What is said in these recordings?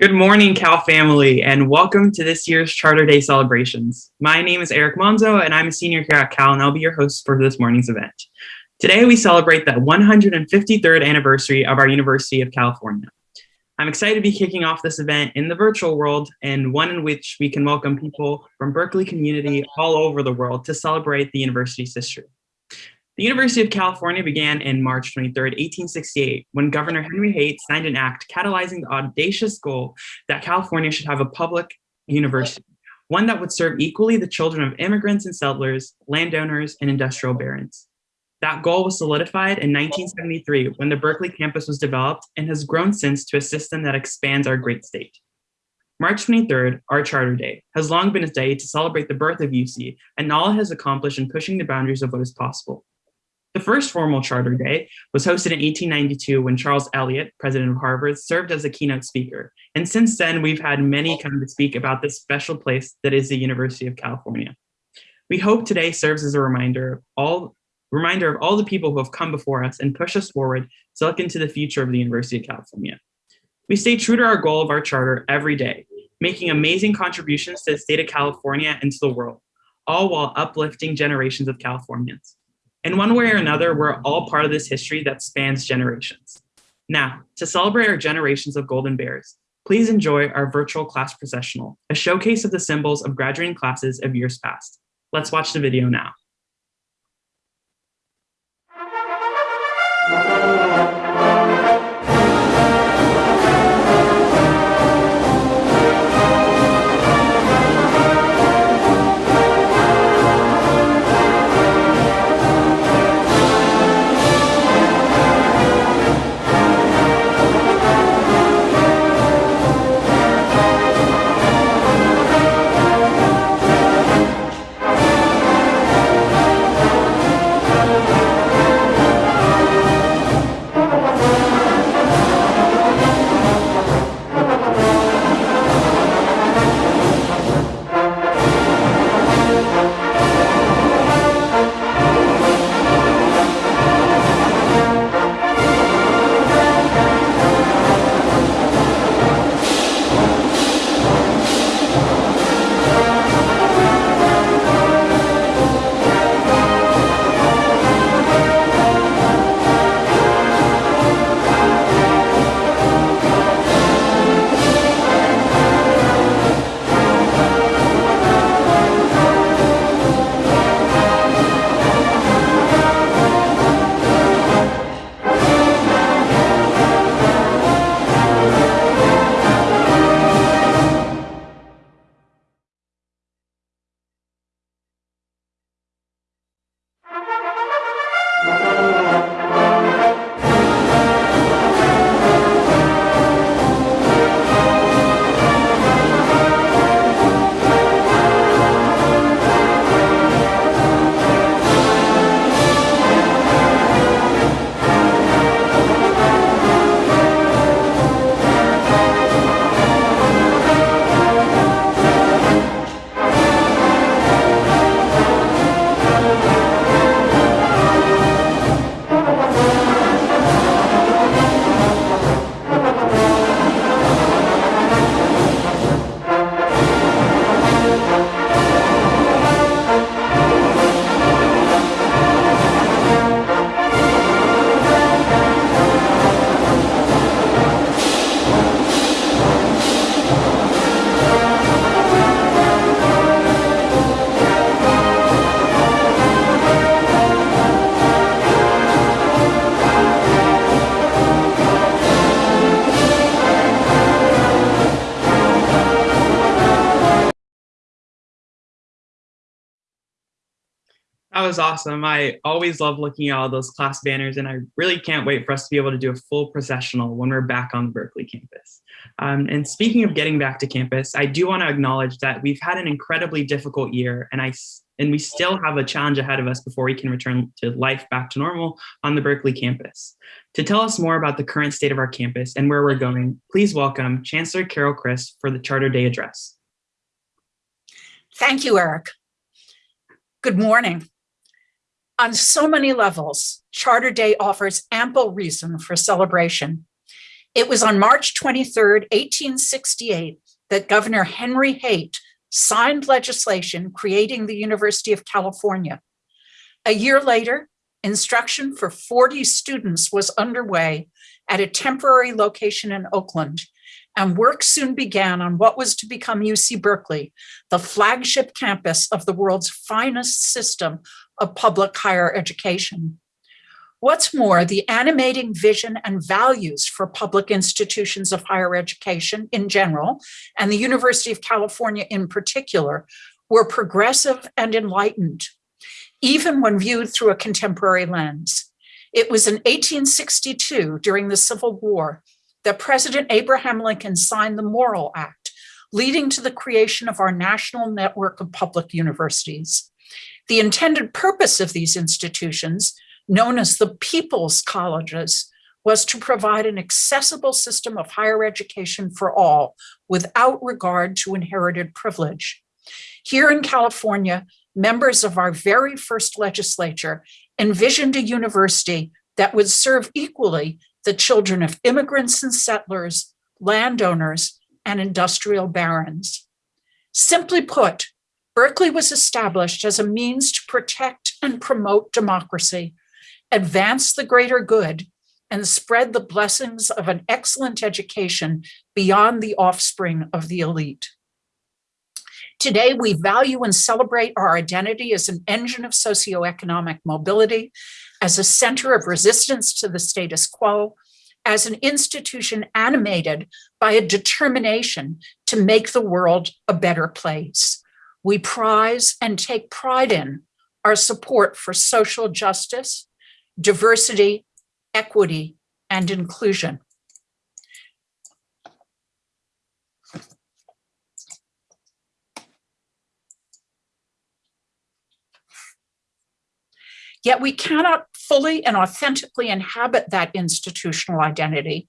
Good morning, Cal family, and welcome to this year's Charter Day celebrations. My name is Eric Monzo, and I'm a senior here at Cal, and I'll be your host for this morning's event. Today, we celebrate the 153rd anniversary of our University of California. I'm excited to be kicking off this event in the virtual world and one in which we can welcome people from Berkeley community all over the world to celebrate the university's history. The University of California began in March 23, 1868, when Governor Henry Haight signed an act catalyzing the audacious goal that California should have a public university, one that would serve equally the children of immigrants and settlers, landowners, and industrial barons. That goal was solidified in 1973 when the Berkeley campus was developed and has grown since to a system that expands our great state. March 23rd, our Charter Day, has long been a day to celebrate the birth of UC and all it has accomplished in pushing the boundaries of what is possible. The first formal Charter Day was hosted in 1892 when Charles Eliot, president of Harvard, served as a keynote speaker. And since then, we've had many come to speak about this special place that is the University of California. We hope today serves as a reminder of all reminder of all the people who have come before us and push us forward to look into the future of the University of California. We stay true to our goal of our charter every day, making amazing contributions to the state of California and to the world, all while uplifting generations of Californians. In one way or another, we're all part of this history that spans generations. Now, to celebrate our generations of Golden Bears, please enjoy our virtual class processional, a showcase of the symbols of graduating classes of years past. Let's watch the video now. Was awesome. I always love looking at all those class banners and I really can't wait for us to be able to do a full processional when we're back on the Berkeley campus. Um, and speaking of getting back to campus, I do want to acknowledge that we've had an incredibly difficult year and I and we still have a challenge ahead of us before we can return to life back to normal on the Berkeley campus. To tell us more about the current state of our campus and where we're going, please welcome Chancellor Carol Christ for the Charter Day address. Thank you, Eric. Good morning. On so many levels, Charter Day offers ample reason for celebration. It was on March 23, 1868, that Governor Henry Haight signed legislation creating the University of California. A year later, instruction for 40 students was underway at a temporary location in Oakland, and work soon began on what was to become UC Berkeley, the flagship campus of the world's finest system of public higher education. What's more, the animating vision and values for public institutions of higher education in general, and the University of California in particular, were progressive and enlightened, even when viewed through a contemporary lens. It was in 1862, during the Civil War, that President Abraham Lincoln signed the Morrill Act, leading to the creation of our national network of public universities. The intended purpose of these institutions known as the People's Colleges, was to provide an accessible system of higher education for all without regard to inherited privilege. Here in California, members of our very first legislature envisioned a university that would serve equally the children of immigrants and settlers, landowners, and industrial barons. Simply put, Berkeley was established as a means to protect and promote democracy advance the greater good, and spread the blessings of an excellent education beyond the offspring of the elite. Today, we value and celebrate our identity as an engine of socioeconomic mobility, as a center of resistance to the status quo, as an institution animated by a determination to make the world a better place. We prize and take pride in our support for social justice, diversity, equity, and inclusion. Yet we cannot fully and authentically inhabit that institutional identity.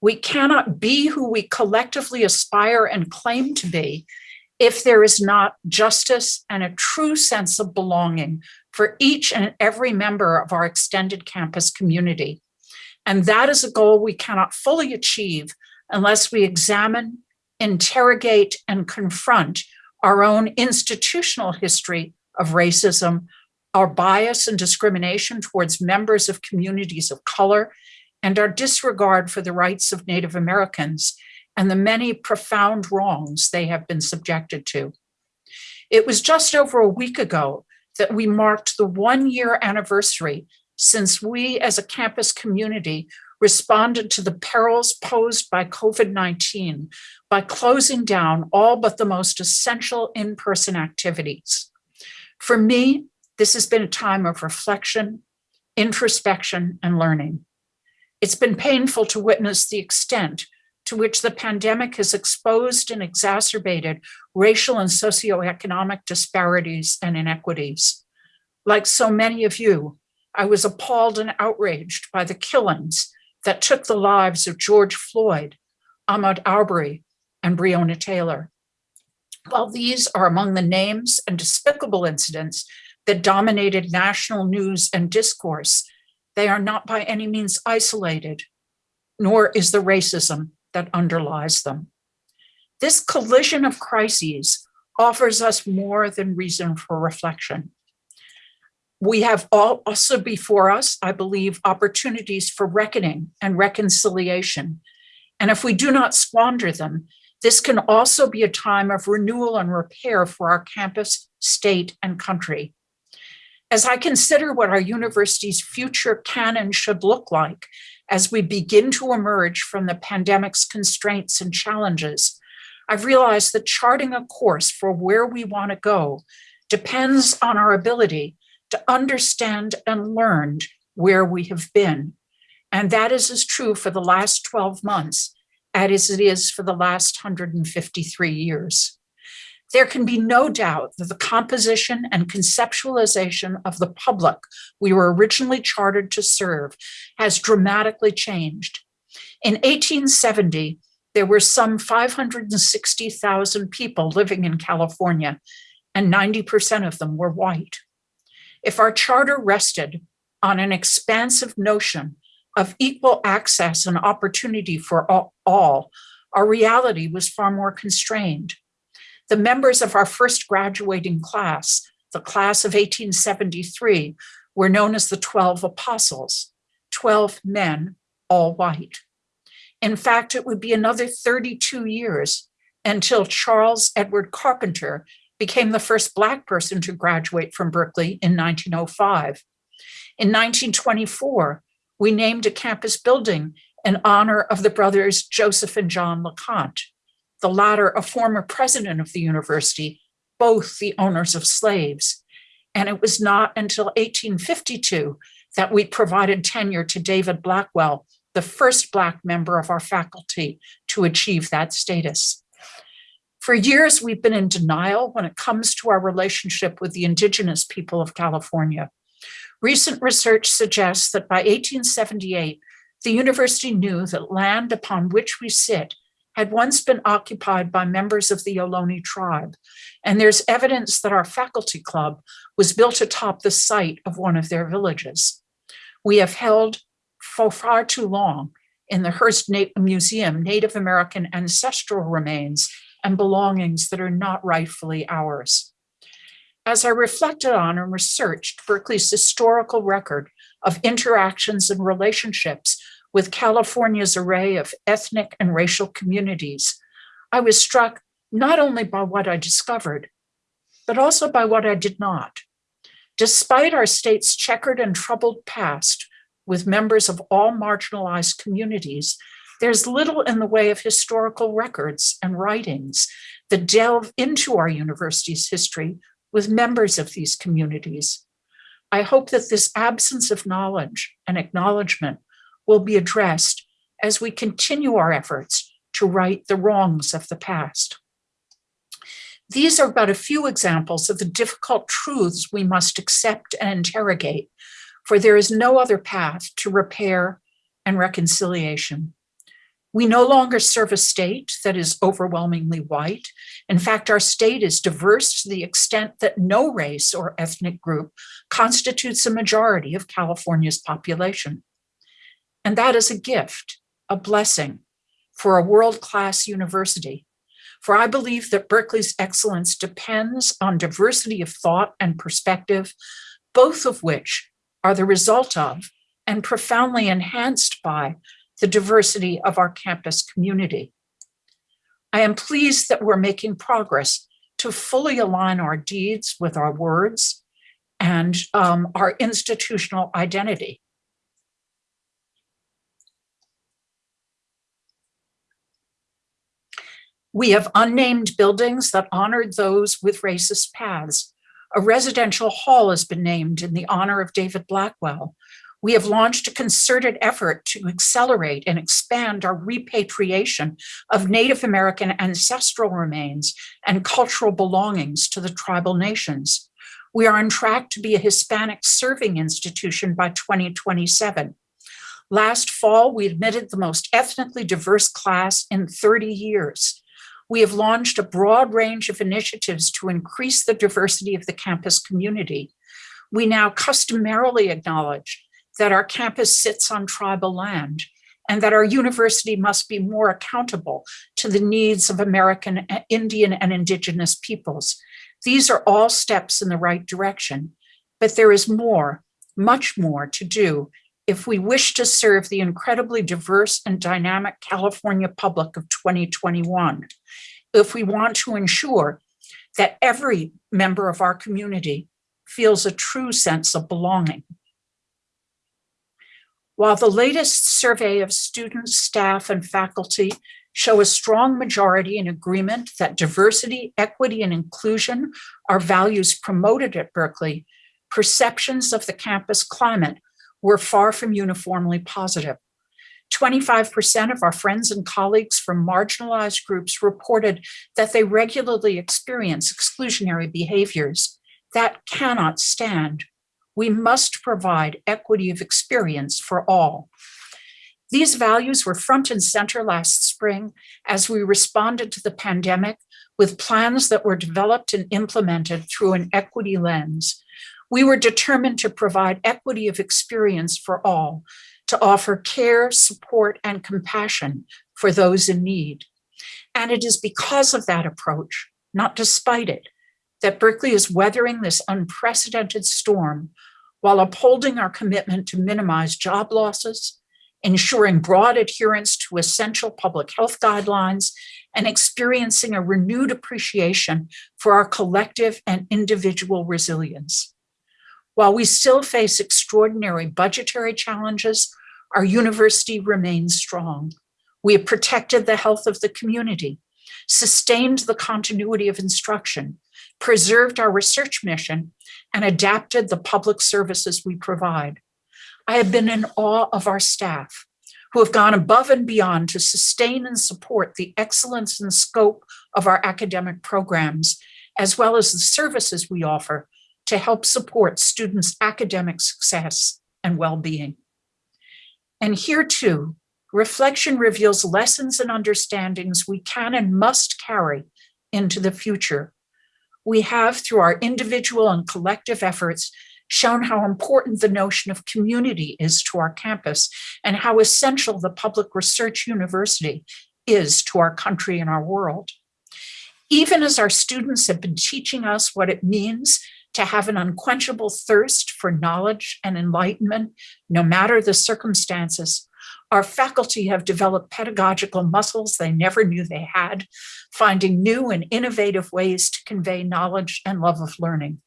We cannot be who we collectively aspire and claim to be if there is not justice and a true sense of belonging for each and every member of our extended campus community. And that is a goal we cannot fully achieve unless we examine, interrogate, and confront our own institutional history of racism, our bias and discrimination towards members of communities of color, and our disregard for the rights of Native Americans and the many profound wrongs they have been subjected to. It was just over a week ago that we marked the one year anniversary since we as a campus community responded to the perils posed by COVID-19 by closing down all but the most essential in-person activities. For me, this has been a time of reflection, introspection, and learning. It's been painful to witness the extent to which the pandemic has exposed and exacerbated racial and socioeconomic disparities and inequities. Like so many of you, I was appalled and outraged by the killings that took the lives of George Floyd, Ahmaud Arbery, and Breonna Taylor. While these are among the names and despicable incidents that dominated national news and discourse, they are not by any means isolated, nor is the racism that underlies them. This collision of crises offers us more than reason for reflection. We have all also before us, I believe, opportunities for reckoning and reconciliation. And if we do not squander them, this can also be a time of renewal and repair for our campus, state, and country. As I consider what our university's future can and should look like, as we begin to emerge from the pandemic's constraints and challenges, I've realized that charting a course for where we want to go depends on our ability to understand and learn where we have been. And that is as true for the last 12 months as it is for the last 153 years. There can be no doubt that the composition and conceptualization of the public we were originally chartered to serve has dramatically changed. In 1870, there were some 560,000 people living in California, and 90% of them were white. If our charter rested on an expansive notion of equal access and opportunity for all, our reality was far more constrained. The members of our first graduating class, the class of 1873, were known as the 12 apostles, 12 men, all white. In fact, it would be another 32 years until Charles Edward Carpenter became the first Black person to graduate from Berkeley in 1905. In 1924, we named a campus building in honor of the brothers Joseph and John LeConte, the latter a former president of the university, both the owners of slaves. And it was not until 1852 that we provided tenure to David Blackwell, the first Black member of our faculty to achieve that status. For years, we've been in denial when it comes to our relationship with the indigenous people of California. Recent research suggests that by 1878, the university knew that land upon which we sit had once been occupied by members of the Ohlone tribe, and there's evidence that our faculty club was built atop the site of one of their villages. We have held for far too long in the Hearst Museum Native American ancestral remains and belongings that are not rightfully ours. As I reflected on and researched Berkeley's historical record of interactions and relationships with California's array of ethnic and racial communities, I was struck not only by what I discovered, but also by what I did not. Despite our state's checkered and troubled past with members of all marginalized communities, there's little in the way of historical records and writings that delve into our university's history with members of these communities. I hope that this absence of knowledge and acknowledgement will be addressed as we continue our efforts to right the wrongs of the past. These are but a few examples of the difficult truths we must accept and interrogate, for there is no other path to repair and reconciliation. We no longer serve a state that is overwhelmingly white. In fact, our state is diverse to the extent that no race or ethnic group constitutes a majority of California's population. And that is a gift, a blessing for a world-class university. For I believe that Berkeley's excellence depends on diversity of thought and perspective, both of which are the result of and profoundly enhanced by the diversity of our campus community. I am pleased that we're making progress to fully align our deeds with our words and um, our institutional identity. We have unnamed buildings that honored those with racist paths. A residential hall has been named in the honor of David Blackwell. We have launched a concerted effort to accelerate and expand our repatriation of Native American ancestral remains and cultural belongings to the tribal nations. We are on track to be a Hispanic serving institution by 2027. Last fall, we admitted the most ethnically diverse class in 30 years we have launched a broad range of initiatives to increase the diversity of the campus community. We now customarily acknowledge that our campus sits on tribal land and that our university must be more accountable to the needs of American, eh, Indian, and Indigenous peoples. These are all steps in the right direction, but there is more, much more to do if we wish to serve the incredibly diverse and dynamic California public of 2021, if we want to ensure that every member of our community feels a true sense of belonging. While the latest survey of students, staff, and faculty show a strong majority in agreement that diversity, equity, and inclusion are values promoted at Berkeley, perceptions of the campus climate were far from uniformly positive. 25% of our friends and colleagues from marginalized groups reported that they regularly experience exclusionary behaviors. That cannot stand. We must provide equity of experience for all. These values were front and center last spring as we responded to the pandemic with plans that were developed and implemented through an equity lens. We were determined to provide equity of experience for all, to offer care, support, and compassion for those in need. And it is because of that approach, not despite it, that Berkeley is weathering this unprecedented storm while upholding our commitment to minimize job losses, ensuring broad adherence to essential public health guidelines, and experiencing a renewed appreciation for our collective and individual resilience. While we still face extraordinary budgetary challenges, our university remains strong. We have protected the health of the community, sustained the continuity of instruction, preserved our research mission, and adapted the public services we provide. I have been in awe of our staff who have gone above and beyond to sustain and support the excellence and scope of our academic programs, as well as the services we offer to help support students' academic success and well-being. And here too, reflection reveals lessons and understandings we can and must carry into the future. We have, through our individual and collective efforts, shown how important the notion of community is to our campus and how essential the public research university is to our country and our world. Even as our students have been teaching us what it means to have an unquenchable thirst for knowledge and enlightenment, no matter the circumstances, our faculty have developed pedagogical muscles they never knew they had, finding new and innovative ways to convey knowledge and love of learning.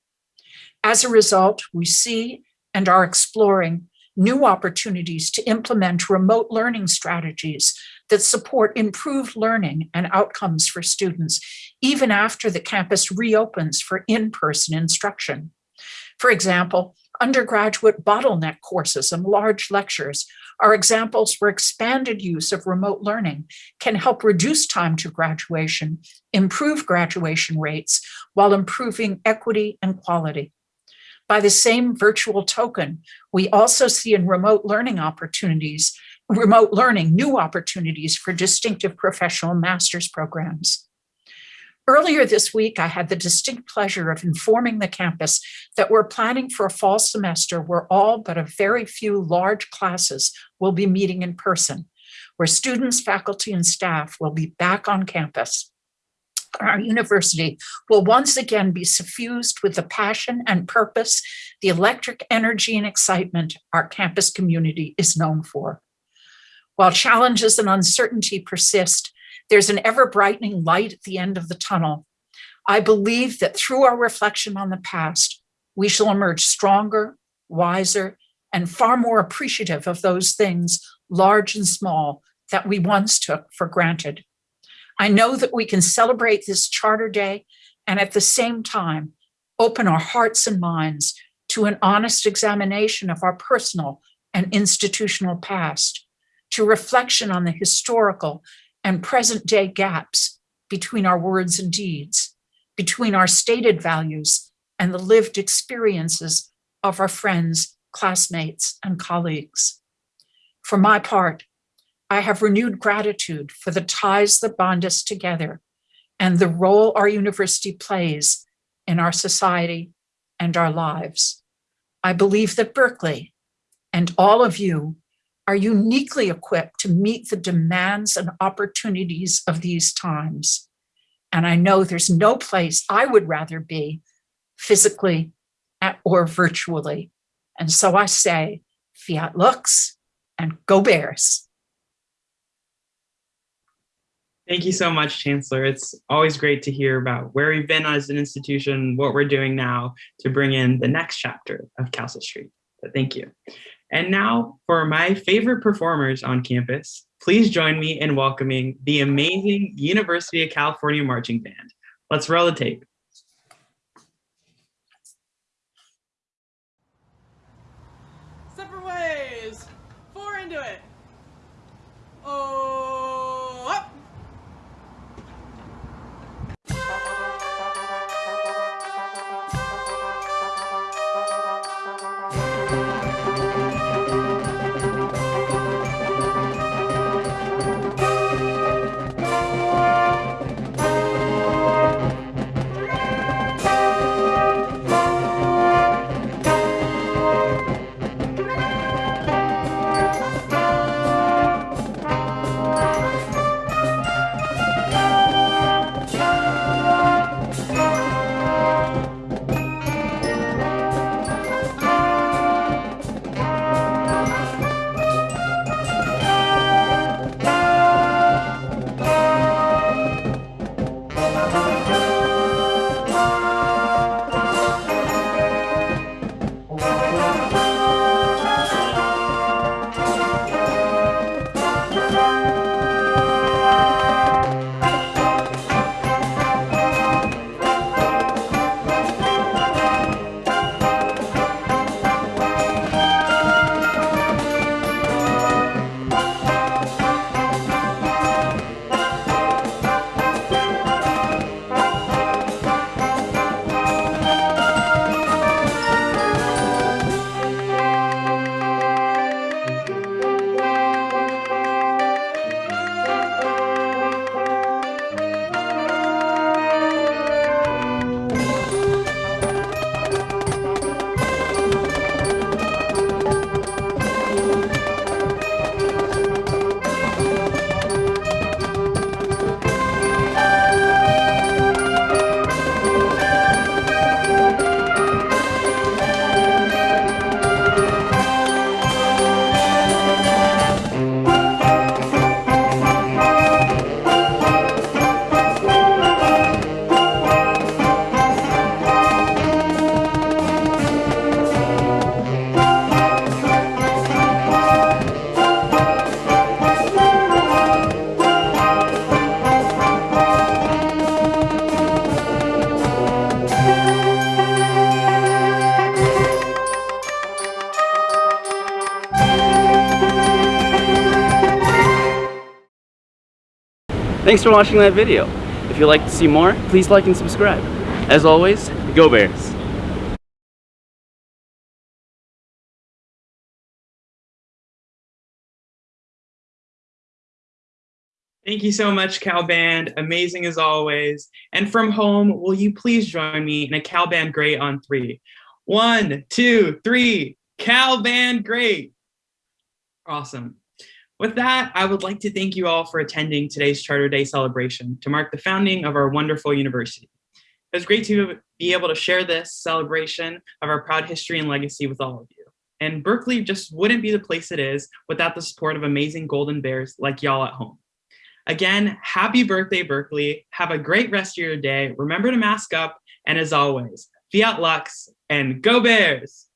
As a result, we see and are exploring new opportunities to implement remote learning strategies that support improved learning and outcomes for students, even after the campus reopens for in-person instruction. For example, undergraduate bottleneck courses and large lectures are examples where expanded use of remote learning can help reduce time to graduation, improve graduation rates, while improving equity and quality. By the same virtual token, we also see in remote learning opportunities, remote learning new opportunities for distinctive professional master's programs. Earlier this week, I had the distinct pleasure of informing the campus that we're planning for a fall semester where all but a very few large classes will be meeting in person, where students, faculty, and staff will be back on campus our university will once again be suffused with the passion and purpose, the electric energy and excitement our campus community is known for. While challenges and uncertainty persist, there's an ever brightening light at the end of the tunnel. I believe that through our reflection on the past, we shall emerge stronger, wiser, and far more appreciative of those things, large and small, that we once took for granted. I know that we can celebrate this Charter Day and at the same time, open our hearts and minds to an honest examination of our personal and institutional past, to reflection on the historical and present day gaps between our words and deeds, between our stated values and the lived experiences of our friends, classmates, and colleagues. For my part, I have renewed gratitude for the ties that bond us together and the role our university plays in our society and our lives. I believe that Berkeley and all of you are uniquely equipped to meet the demands and opportunities of these times. And I know there's no place I would rather be physically or virtually. And so I say, fiat lux and go Bears. Thank you so much, Chancellor. It's always great to hear about where we've been as an institution, what we're doing now to bring in the next chapter of Castle Street. But thank you. And now for my favorite performers on campus, please join me in welcoming the amazing University of California Marching Band. Let's roll the tape. Thanks for watching that video. If you'd like to see more, please like and subscribe. As always, go Bears! Thank you so much, Cal Band. Amazing as always. And from home, will you please join me in a Cal Band Great on three? One, two, three. Cal Band Great. Awesome. With that, I would like to thank you all for attending today's Charter Day celebration to mark the founding of our wonderful university. It was great to be able to share this celebration of our proud history and legacy with all of you. And Berkeley just wouldn't be the place it is without the support of amazing Golden Bears like y'all at home. Again, happy birthday, Berkeley. Have a great rest of your day. Remember to mask up. And as always, fiat lux and go Bears.